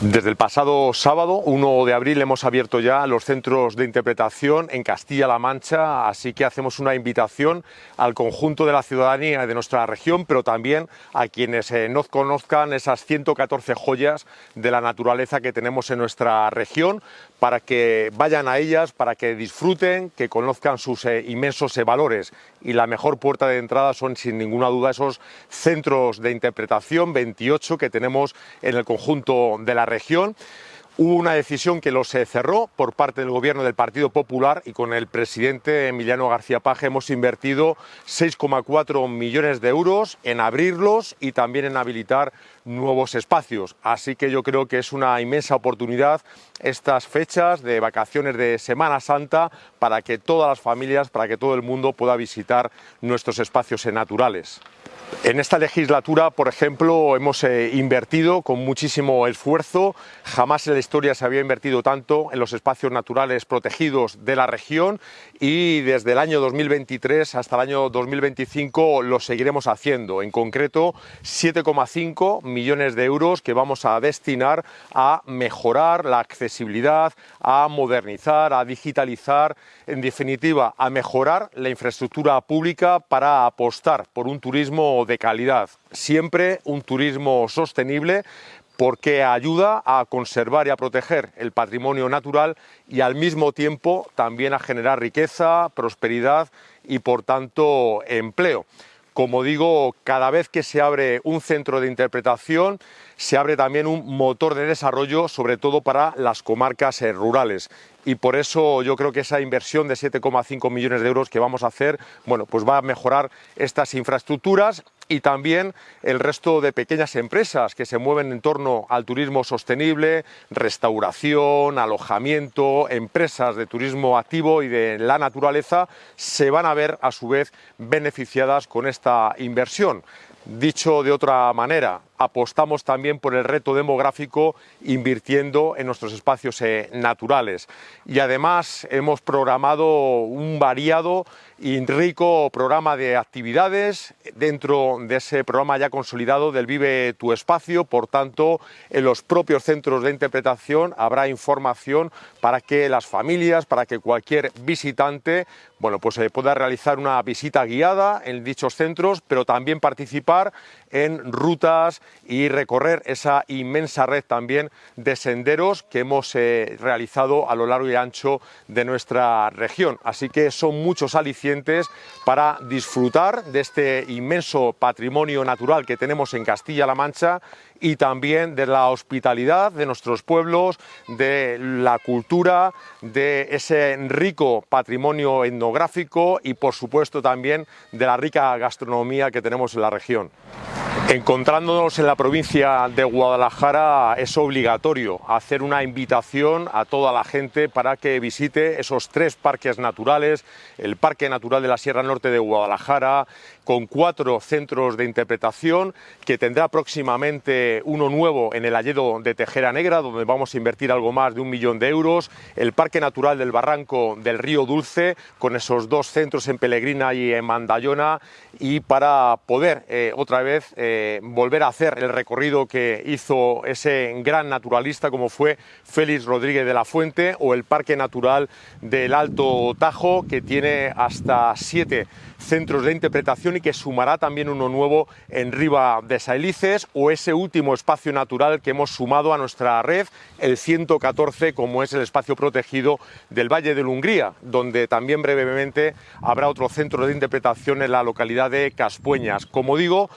Desde el pasado sábado, 1 de abril, hemos abierto ya los centros de interpretación en Castilla-La Mancha, así que hacemos una invitación al conjunto de la ciudadanía de nuestra región, pero también a quienes eh, no conozcan esas 114 joyas de la naturaleza que tenemos en nuestra región, para que vayan a ellas, para que disfruten, que conozcan sus eh, inmensos eh, valores. Y la mejor puerta de entrada son, sin ninguna duda, esos centros de interpretación, 28 que tenemos en el conjunto de la región. Hubo una decisión que los cerró por parte del gobierno del Partido Popular y con el presidente Emiliano García Paje hemos invertido 6,4 millones de euros en abrirlos y también en habilitar nuevos espacios. Así que yo creo que es una inmensa oportunidad estas fechas de vacaciones de Semana Santa para que todas las familias, para que todo el mundo pueda visitar nuestros espacios naturales. En esta legislatura, por ejemplo, hemos eh, invertido con muchísimo esfuerzo. Jamás en la historia se había invertido tanto en los espacios naturales protegidos de la región y desde el año 2023 hasta el año 2025 lo seguiremos haciendo. En concreto, 7,5 millones de euros que vamos a destinar a mejorar la accesibilidad, a modernizar, a digitalizar, en definitiva, a mejorar la infraestructura pública para apostar por un turismo de calidad, siempre un turismo sostenible porque ayuda a conservar y a proteger el patrimonio natural y al mismo tiempo también a generar riqueza, prosperidad y por tanto empleo. Como digo, cada vez que se abre un centro de interpretación, se abre también un motor de desarrollo, sobre todo para las comarcas eh, rurales. Y por eso yo creo que esa inversión de 7,5 millones de euros que vamos a hacer, bueno, pues va a mejorar estas infraestructuras y también el resto de pequeñas empresas que se mueven en torno al turismo sostenible, restauración, alojamiento, empresas de turismo activo y de la naturaleza, se van a ver a su vez beneficiadas con esta inversión. Dicho de otra manera, apostamos también por el reto demográfico invirtiendo en nuestros espacios eh, naturales. Y además hemos programado un variado y rico programa de actividades dentro de ese programa ya consolidado del Vive tu Espacio. Por tanto, en los propios centros de interpretación habrá información para que las familias, para que cualquier visitante bueno, pues, eh, pueda realizar una visita guiada en dichos centros, pero también participar en rutas y recorrer esa inmensa red también de senderos que hemos eh, realizado a lo largo y ancho de nuestra región. Así que son muchos alicientes para disfrutar de este inmenso patrimonio natural que tenemos en Castilla-La Mancha y también de la hospitalidad de nuestros pueblos, de la cultura, de ese rico patrimonio etnográfico y por supuesto también de la rica gastronomía que tenemos en la región. Encontrándonos en la provincia de Guadalajara es obligatorio hacer una invitación a toda la gente para que visite esos tres parques naturales, el Parque Natural de la Sierra Norte de Guadalajara, con cuatro centros de interpretación, que tendrá próximamente uno nuevo en el Alledo de Tejera Negra, donde vamos a invertir algo más de un millón de euros, el Parque Natural del Barranco del Río Dulce, con esos dos centros en Pelegrina y en Mandayona, y para poder eh, otra vez eh, volver a hacer el recorrido que hizo ese gran naturalista como fue Félix Rodríguez de la Fuente o el Parque Natural del Alto Tajo, que tiene hasta siete centros de interpretación y que sumará también uno nuevo en Riva de Saelices o ese último espacio natural que hemos sumado a nuestra red, el 114, como es el espacio protegido del Valle de Hungría, donde también brevemente habrá otro centro de interpretación en la localidad de Caspueñas. Como digo,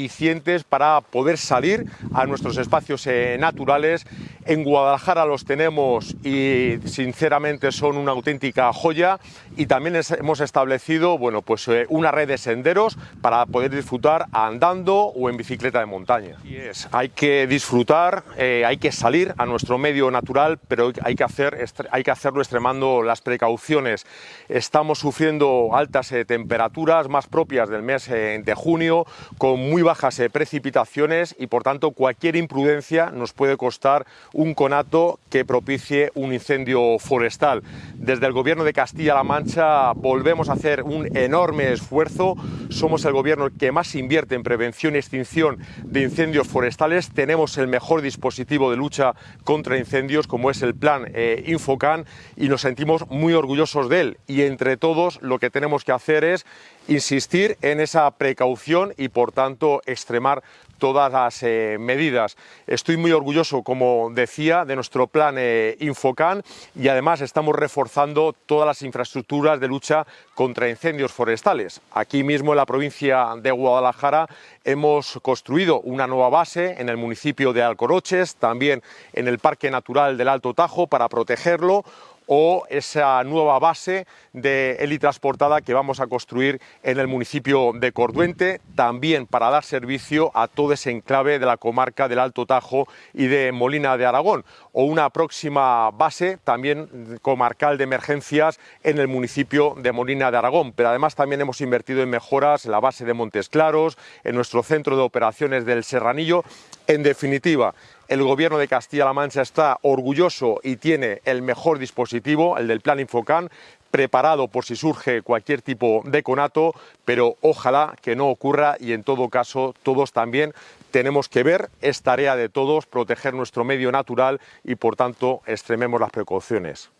alicientes para poder salir a nuestros espacios eh, naturales. En Guadalajara los tenemos y sinceramente son una auténtica joya y también hemos establecido bueno, pues, eh, una red de senderos para poder disfrutar andando o en bicicleta de montaña. Y es, hay que disfrutar, eh, hay que salir a nuestro medio natural, pero hay que, hacer, hay que hacerlo extremando las precauciones. Estamos sufriendo altas temperaturas más propias del mes de junio, con muy bajas eh, precipitaciones y por tanto cualquier imprudencia nos puede costar un conato que propicie un incendio forestal. Desde el Gobierno de Castilla-La Mancha volvemos a hacer un enorme esfuerzo. Somos el gobierno que más invierte en prevención y extinción de incendios forestales. Tenemos el mejor dispositivo de lucha contra incendios como es el plan eh, Infocan y nos sentimos muy orgullosos de él. Y entre todos lo que tenemos que hacer es insistir en esa precaución y por tanto extremar todas las eh, medidas. Estoy muy orgulloso, como decía, de nuestro plan eh, Infocan y además estamos reforzando todas las infraestructuras de lucha contra incendios forestales. Aquí mismo en la provincia de Guadalajara hemos construido una nueva base en el municipio de Alcoroches, también en el Parque Natural del Alto Tajo para protegerlo o esa nueva base de helitransportada que vamos a construir en el municipio de Corduente, también para dar servicio a todo ese enclave de la comarca del Alto Tajo y de Molina de Aragón, o una próxima base también comarcal de emergencias en el municipio de Molina de Aragón. Pero además también hemos invertido en mejoras en la base de Montes Claros, en nuestro centro de operaciones del Serranillo. En definitiva, el Gobierno de Castilla-La Mancha está orgulloso y tiene el mejor dispositivo, el del Plan Infocan, preparado por si surge cualquier tipo de conato, pero ojalá que no ocurra y en todo caso todos también tenemos que ver, es tarea de todos proteger nuestro medio natural y por tanto extrememos las precauciones.